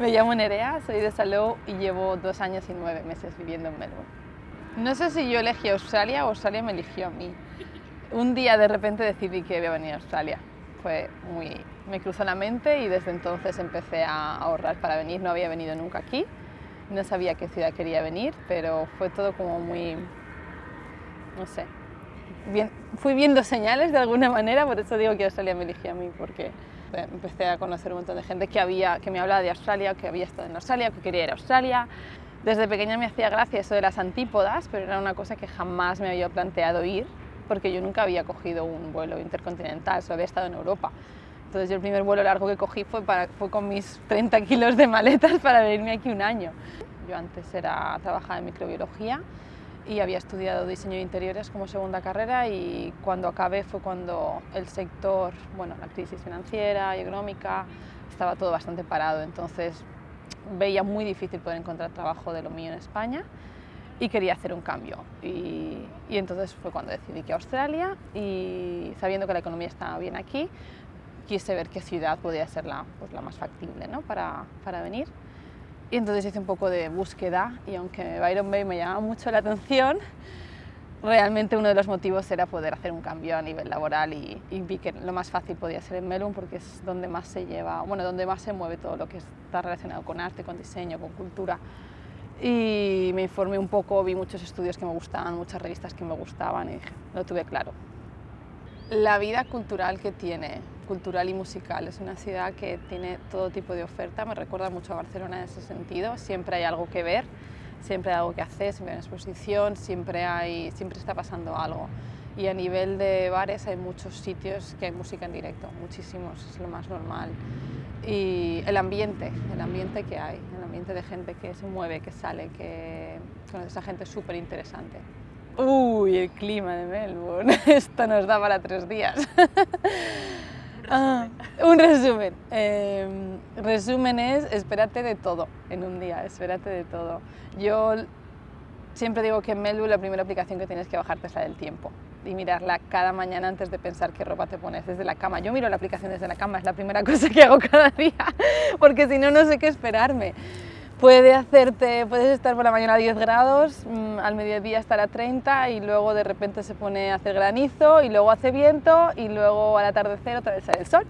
Me llamo Nerea, soy de Salou y llevo dos años y nueve meses viviendo en Melbourne. No sé si yo elegí Australia o Australia me eligió a mí. Un día de repente decidí que iba a venir a Australia. Fue muy... me cruzó la mente y desde entonces empecé a ahorrar para venir. No había venido nunca aquí, no sabía qué ciudad quería venir, pero fue todo como muy... no sé. Fui viendo señales de alguna manera, por eso digo que Australia me eligió a mí, porque empecé a conocer un montón de gente que, había, que me hablaba de Australia, que había estado en Australia, que quería ir a Australia. Desde pequeña me hacía gracia eso de las antípodas, pero era una cosa que jamás me había planteado ir, porque yo nunca había cogido un vuelo intercontinental, solo había estado en Europa. Entonces yo el primer vuelo largo que cogí fue, para, fue con mis 30 kilos de maletas para venirme aquí un año. Yo antes era, trabajaba en microbiología y había estudiado diseño de interiores como segunda carrera y cuando acabé fue cuando el sector, bueno, la crisis financiera y económica, estaba todo bastante parado, entonces veía muy difícil poder encontrar trabajo de lo mío en España y quería hacer un cambio. Y, entonces fue cuando decidí que a Australia y sabiendo que la economía estaba bien aquí, quise ver qué ciudad podía ser la, pues, la más factible ¿no? para, para venir. Y entonces hice un poco de búsqueda y aunque Byron Bay me llamaba mucho la atención, realmente uno de los motivos era poder hacer un cambio a nivel laboral y, y, vi que lo más fácil podía ser en Melbourne porque es donde más se lleva, bueno, donde más se mueve todo lo que está relacionado con arte, con diseño, con cultura. Y me informé un poco, vi muchos estudios que me gustaban, muchas revistas que me gustaban y dije, lo tuve claro. La vida cultural que tiene cultural y musical. Es una ciudad que tiene todo tipo de oferta, me recuerda mucho a Barcelona en ese sentido. Siempre hay algo que ver, siempre hay algo que hacer, siempre hay una exposición, siempre, hay, siempre está pasando algo. Y a nivel de bares hay muchos sitios que hay música en directo, muchísimos, es lo más normal. Y el ambiente, el ambiente que hay, el ambiente de gente que se mueve, que sale, que con esa gente súper interesante. Uy, el clima de Melbourne, esto nos da para tres días. Ah, un resumen. Eh, resumen es, espérate de todo en un día, espérate de todo. Yo siempre digo que en Melbourne la primera aplicación que tienes que bajarte es la del tiempo y mirarla cada mañana antes de pensar qué ropa te pones desde la cama. Yo miro la aplicación desde la cama, es la primera cosa que hago cada día, porque si no, no sé qué esperarme. Puede hacerte, puedes estar por la mañana a 10 grados, mmm, al mediodía estar a 30 y luego de repente se pone a hacer granizo y luego hace viento y luego al atardecer otra vez sale el sol.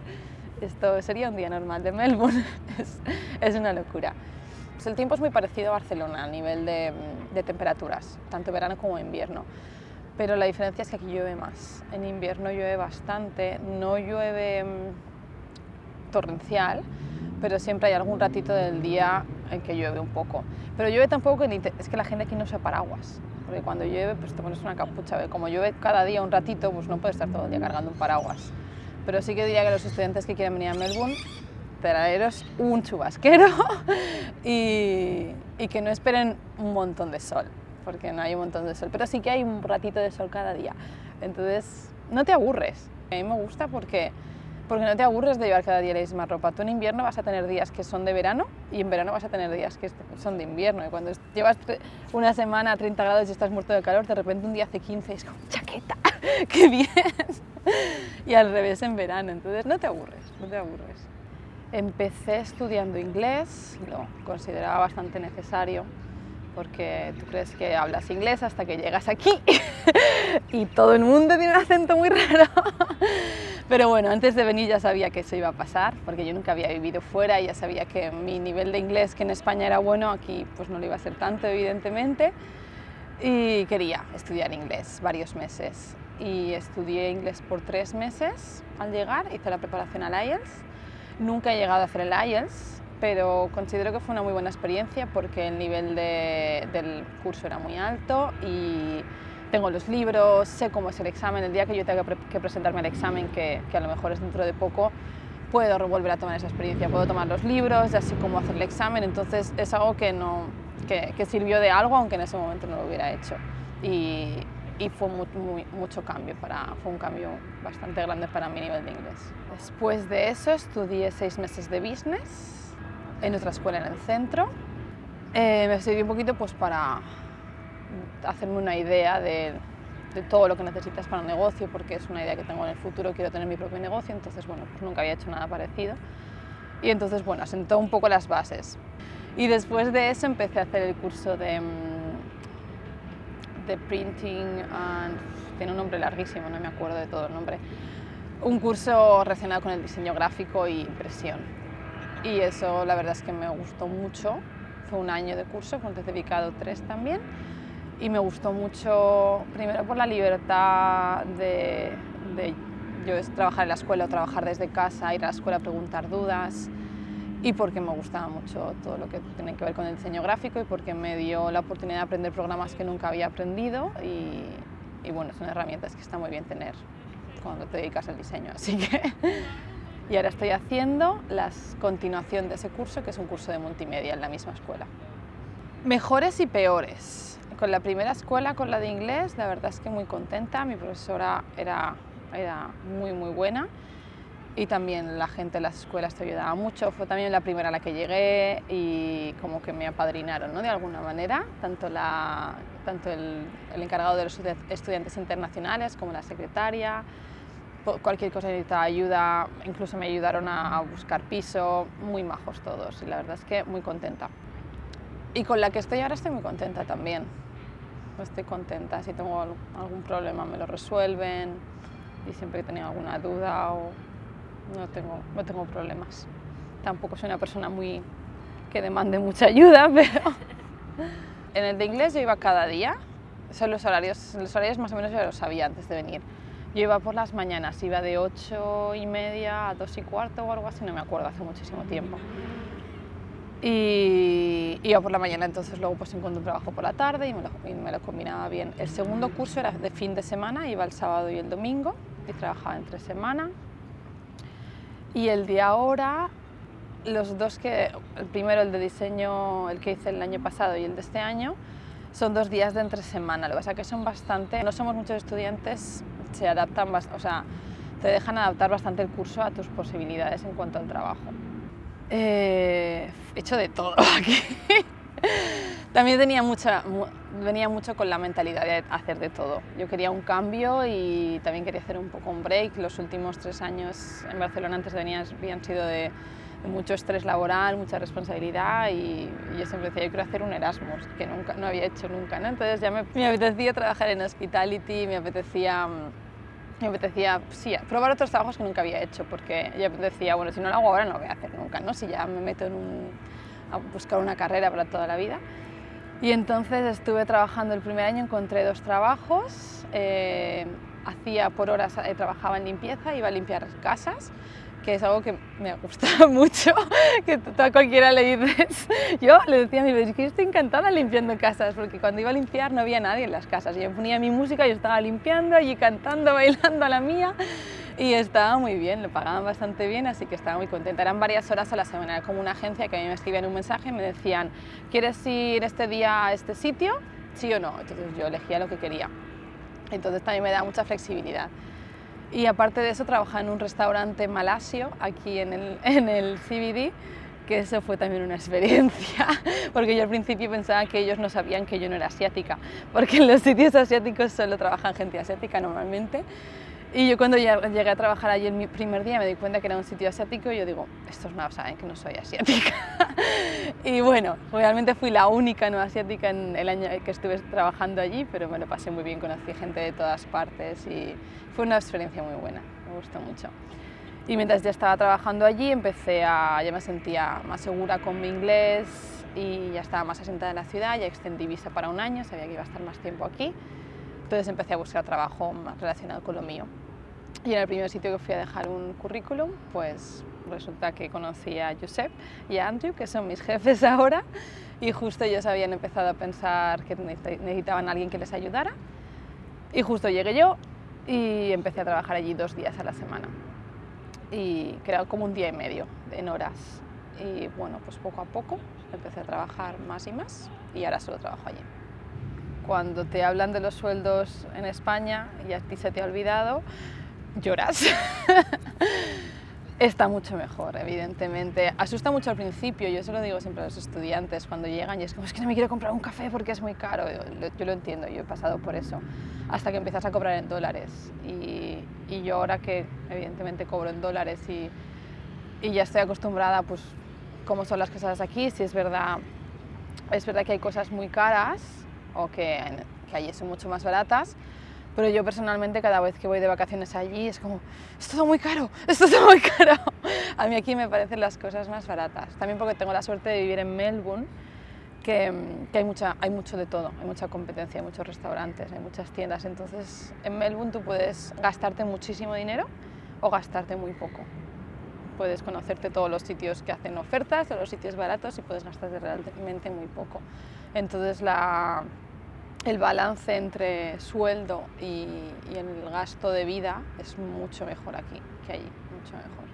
Esto sería un día normal de Melbourne, es, es una locura. Pues el tiempo es muy parecido a Barcelona a nivel de, de temperaturas, tanto verano como invierno pero la diferencia es que aquí llueve más. En invierno llueve bastante, no llueve mmm, torrencial, pero siempre hay algún ratito del día en que llueve un poco. Pero llueve tampoco que es que la gente aquí no usa paraguas, porque cuando llueve pues te pones una capucha, como llueve cada día un ratito, pues no puedes estar todo el día cargando un paraguas. Pero sí que diría que los estudiantes que quieren venir a Melbourne, traeros un chubasquero y, y que no esperen un montón de sol, porque no hay un montón de sol, pero sí que hay un ratito de sol cada día. Entonces, no te aburres. A mí me gusta porque, porque no te aburres de llevar cada día la misma ropa. Tú en invierno vas a tener días que son de verano y en verano vas a tener días que son de invierno. Y cuando llevas una semana a 30 grados y estás muerto de calor, de repente un día hace 15 y es como, chaqueta, qué bien. y al revés en verano. Entonces, no te aburres, no te aburres. Empecé estudiando inglés, lo consideraba bastante necesario porque tú crees que hablas inglés hasta que llegas aquí y todo el mundo tiene un acento muy raro. Pero bueno, antes de venir ya sabía que eso iba a pasar, porque yo nunca había vivido fuera y ya sabía que mi nivel de inglés, que en España era bueno, aquí pues no lo iba a ser tanto, evidentemente. Y quería estudiar inglés varios meses. Y estudié inglés por tres meses al llegar, hice la preparación al IELTS. Nunca he llegado a hacer el IELTS, pero considero que fue una muy buena experiencia porque el nivel de, del curso era muy alto y tengo los libros, sé cómo es el examen, el día que yo tenga que presentarme al examen, que, que a lo mejor es dentro de poco, puedo volver a tomar esa experiencia, puedo tomar los libros, así como hacer el examen, entonces es algo que, no, que, que sirvió de algo, aunque en ese momento no lo hubiera hecho. Y, y fue muy, muy, mucho cambio, para, fue un cambio bastante grande para mi nivel de inglés. Después de eso estudié seis meses de business, en otra escuela en el centro. Eh, me sirvió un poquito pues, para hacerme una idea de, de, todo lo que necesitas para un negocio, porque es una idea que tengo en el futuro, quiero tener mi propio negocio, entonces bueno, pues nunca había hecho nada parecido. Y entonces, bueno, asentó un poco las bases. Y después de eso empecé a hacer el curso de, mm, de printing, and, tiene un nombre larguísimo, no me acuerdo de todo el nombre, un curso relacionado con el diseño gráfico y impresión. Y eso la verdad es que me gustó mucho, fue un año de curso, fue un dedicado tres también, y me gustó mucho, primero por la libertad de, yo trabajar en la escuela o trabajar desde casa, ir a la escuela a preguntar dudas, y porque me gustaba mucho todo lo que tiene que ver con el diseño gráfico y porque me dio la oportunidad de aprender programas que nunca había aprendido. Y, y bueno, son herramientas que está muy bien tener cuando te dedicas al diseño, así que... y ahora estoy haciendo la continuación de ese curso, que es un curso de multimedia en la misma escuela. Mejores y peores. Con la primera escuela, con la de inglés, la verdad es que muy contenta, mi profesora era, era muy muy buena y también la gente de las escuelas te ayudaba mucho. Fue también la primera a la que llegué y como que me apadrinaron ¿no? de alguna manera, tanto, la, tanto el, el, encargado de los estudiantes internacionales como la secretaria. Cualquier cosa necesitaba ayuda, incluso me ayudaron a, a buscar piso, muy majos todos y la verdad es que muy contenta. Y con la que estoy ahora estoy muy contenta también. Estoy contenta, si tengo algún problema me lo resuelven y siempre que tenía alguna duda o no tengo, no tengo problemas. Tampoco soy una persona muy que demande mucha ayuda, pero en el de inglés yo iba cada día. Son los horarios, los horarios más o menos ya los sabía antes de venir. Yo iba por las mañanas, iba de 8 y media a 2 y cuarto o algo así, no me acuerdo, hace muchísimo tiempo. Y iba por la mañana, entonces luego pues encontré un trabajo por la tarde y me, lo, y me lo combinaba bien. El segundo curso era de fin de semana, iba el sábado y el domingo y trabajaba entre semana y el de ahora, los dos que, el primero el de diseño, el que hice el año pasado y el de este año, son dos días de entre semana, lo que pasa que son bastante, no somos muchos estudiantes, se adaptan, o sea, te dejan adaptar bastante el curso a tus posibilidades en cuanto al trabajo. Eh, he hecho de todo aquí. También tenía mucha, venía mucho con la mentalidad de hacer de todo. Yo quería un cambio y también quería hacer un poco un break. Los últimos tres años en Barcelona antes de venir habían sido de, de mucho estrés laboral, mucha responsabilidad y, y, yo siempre decía, yo quiero hacer un Erasmus, que nunca, no había hecho nunca. ¿no? Entonces ya me, me apetecía trabajar en hospitality, me apetecía me apetecía sí, probar otros trabajos que nunca había hecho, porque yo decía, bueno, si no lo hago ahora no lo voy a hacer nunca, ¿no? si ya me meto en un, a buscar una carrera para toda la vida. Y entonces estuve trabajando el primer año, encontré dos trabajos, eh, hacía por horas, eh, trabajaba en limpieza, iba a limpiar casas, que es algo que me gusta mucho, que a cualquiera le dices. Yo le decía a mi vecino que estoy encantada limpiando casas, porque cuando iba a limpiar no había nadie en las casas. Yo ponía mi música, yo estaba limpiando, allí cantando, bailando a la mía, y estaba muy bien, lo pagaban bastante bien, así que estaba muy contenta. Eran varias horas a la semana, como una agencia que a mí me escribían un mensaje me decían ¿quieres ir este día a este sitio? ¿Sí o no? Entonces yo elegía lo que quería. Entonces también me da mucha flexibilidad. Y aparte de eso trabajaba en un restaurante malasio aquí en el, en el CBD, que eso fue también una experiencia, porque yo al principio pensaba que ellos no sabían que yo no era asiática, porque en los sitios asiáticos solo trabajan gente asiática normalmente, y yo cuando llegué a trabajar allí el primer día me di cuenta que era un sitio asiático y yo digo, estos no saben que no soy asiática. y bueno, realmente fui la única no asiática en el año que estuve trabajando allí, pero me lo pasé muy bien, conocí gente de todas partes y fue una experiencia muy buena, me gustó mucho. Y mientras ya estaba trabajando allí, empecé a, ya me sentía más segura con mi inglés y ya estaba más asentada en la ciudad, ya extendí visa para un año, sabía que iba a estar más tiempo aquí. Entonces empecé a buscar trabajo más relacionado con lo mío. Y en el primer sitio que fui a dejar un currículum, pues resulta que conocí a Josep y a Andrew, que son mis jefes ahora, y justo ellos habían empezado a pensar que necesitaban a alguien que les ayudara. Y justo llegué yo y empecé a trabajar allí dos días a la semana. Y creo como un día y medio en horas. Y bueno, pues poco a poco empecé a trabajar más y más y ahora solo trabajo allí. Cuando te hablan de los sueldos en España y a ti se te ha olvidado, lloras. Está mucho mejor, evidentemente. Asusta mucho al principio, yo se lo digo siempre a los estudiantes cuando llegan y es como, es que no me quiero comprar un café porque es muy caro. Yo, lo entiendo, yo he pasado por eso. Hasta que empiezas a cobrar en dólares. Y, yo ahora que evidentemente cobro en dólares y, y ya estoy acostumbrada pues cómo son las cosas aquí, si es verdad, es verdad que hay cosas muy caras o que, que allí son mucho más baratas, pero yo personalmente cada vez que voy de vacaciones allí es como, es todo muy caro, es todo muy caro. A mí aquí me parecen las cosas más baratas, también porque tengo la suerte de vivir en Melbourne, que, que, hay, mucha, hay mucho de todo, hay mucha competencia, hay muchos restaurantes, hay muchas tiendas, entonces en Melbourne tú puedes gastarte muchísimo dinero o gastarte muy poco puedes conocerte todos los sitios que hacen ofertas, todos los sitios baratos y puedes gastarte realmente muy poco. Entonces la, el balance entre sueldo y, el gasto de vida es mucho mejor aquí que allí, mucho mejor.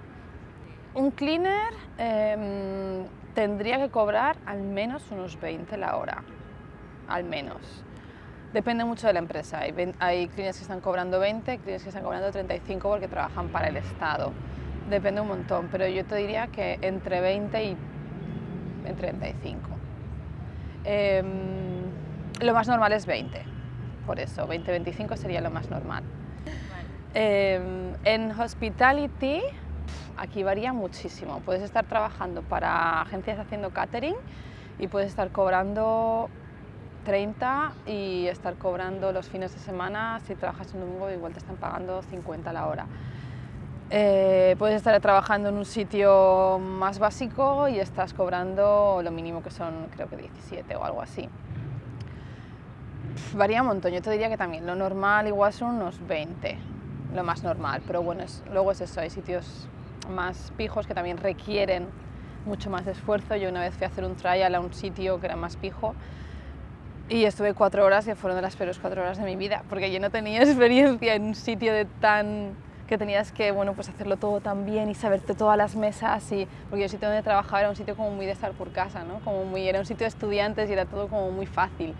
Un cleaner eh, tendría que cobrar al menos unos 20 la hora, al menos. Depende mucho de la empresa. Hay, hay cleaners que están cobrando 20, cleaners que están cobrando 35 porque trabajan para el Estado. Depende un montón, pero yo te diría que entre 20 y 35. Eh, lo más normal es 20, por eso, 20-25 sería lo más normal. Eh, en hospitality, aquí varía muchísimo. Puedes estar trabajando para agencias haciendo catering y puedes estar cobrando 30 y estar cobrando los fines de semana, si trabajas un domingo igual te están pagando 50 la hora. Eh, puedes estar trabajando en un sitio más básico y estás cobrando lo mínimo que son creo que 17 o algo así. Varía un montón, yo te diría que también lo normal igual son unos 20, lo más normal, pero bueno, es, luego es eso, hay sitios más pijos que también requieren mucho más esfuerzo. Yo una vez fui a hacer un trial a un sitio que era más pijo y estuve cuatro horas y fueron de las peores cuatro horas de mi vida, porque yo no tenía experiencia en un sitio de tan que tenías que bueno, pues hacerlo todo tan bien y saberte todas las mesas, y, porque el sitio donde trabajaba era un sitio como muy de estar por casa, ¿no? como muy, era un sitio de estudiantes y era todo como muy fácil.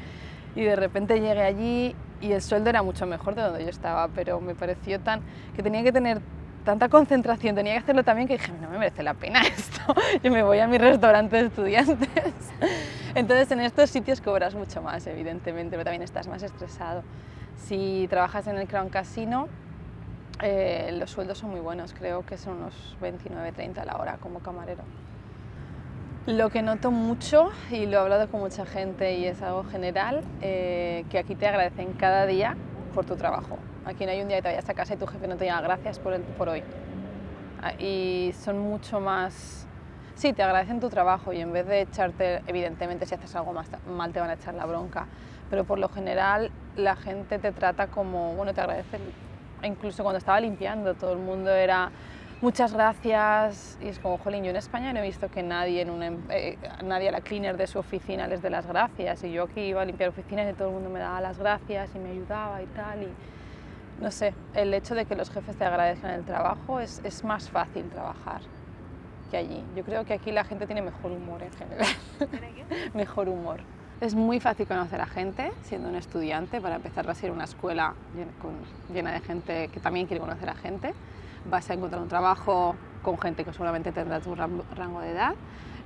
Y de repente llegué allí y el sueldo era mucho mejor de donde yo estaba, pero me pareció tan que tenía que tener tanta concentración, tenía que hacerlo también que dije, no me merece la pena esto, yo me voy a mi restaurante de estudiantes. Entonces en estos sitios cobras mucho más, evidentemente, pero también estás más estresado. Si trabajas en el Crown Casino, eh, los sueldos son muy buenos, creo que son unos 29-30 a la hora como camarero. Lo que noto mucho, y lo he hablado con mucha gente y es algo general, eh, que aquí te agradecen cada día por tu trabajo. Aquí no hay un día que te vayas a casa y tu jefe no te diga gracias por, el, por hoy. Ah, y son mucho más... Sí, te agradecen tu trabajo y en vez de echarte, evidentemente si haces algo más mal te van a echar la bronca, pero por lo general la gente te trata como, bueno, te agradecen incluso cuando estaba limpiando, todo el mundo era muchas gracias y es como, jolín, yo en España no he visto que nadie, en em-, eh, nadie a la cleaner de su oficina les dé las gracias y yo aquí iba a limpiar oficinas y todo el mundo me daba las gracias y me ayudaba y tal y no sé, el hecho de que los jefes te agradezcan el trabajo es, más fácil trabajar que allí. Yo creo que aquí la gente tiene mejor humor en general. mejor humor. Es muy fácil conocer a gente siendo un estudiante, para empezar a ser una escuela llena de gente que también quiere conocer a gente. Vas a encontrar un trabajo con gente que seguramente tendrá tu rango de edad.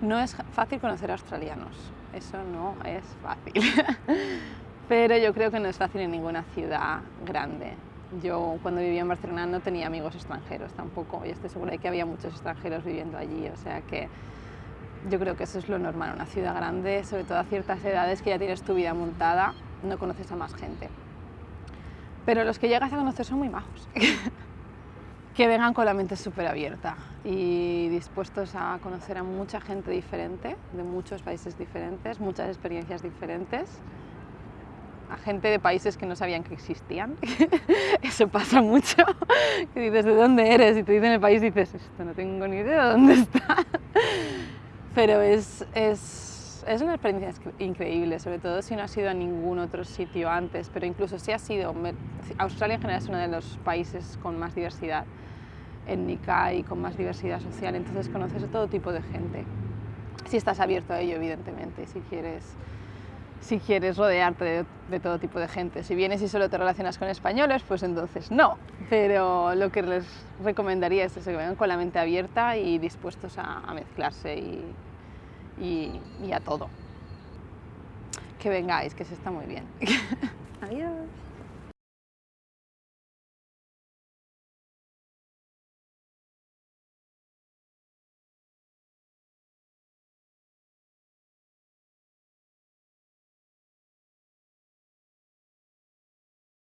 No es fácil conocer australianos, eso no es fácil. Pero yo creo que no es fácil en ninguna ciudad grande. Yo cuando vivía en Barcelona no tenía amigos extranjeros tampoco y estoy segura de que había muchos extranjeros viviendo allí, o sea que yo creo que eso es lo normal, una ciudad grande, sobre todo a ciertas edades que ya tienes tu vida montada, no conoces a más gente. Pero los que llegas a conocer son muy majos. que vengan con la mente súper abierta y dispuestos a conocer a mucha gente diferente, de muchos países diferentes, muchas experiencias diferentes, a gente de países que no sabían que existían. Eso pasa mucho. Que dices, ¿de dónde eres? Y te dicen el país y dices, esto no tengo ni idea de dónde está pero es, es, es, una experiencia increíble, sobre todo si no has ido a ningún otro sitio antes, pero incluso si has ido, Australia en general es uno de los países con más diversidad étnica y con más diversidad social, entonces conoces a todo tipo de gente, si estás abierto a ello evidentemente, si quieres, si quieres rodearte de, de, todo tipo de gente. Si vienes y solo te relacionas con españoles, pues entonces no. Pero lo que les recomendaría es que vengan con la mente abierta y dispuestos a, a mezclarse y, y, a todo. Que vengáis, que se está muy bien. Adiós.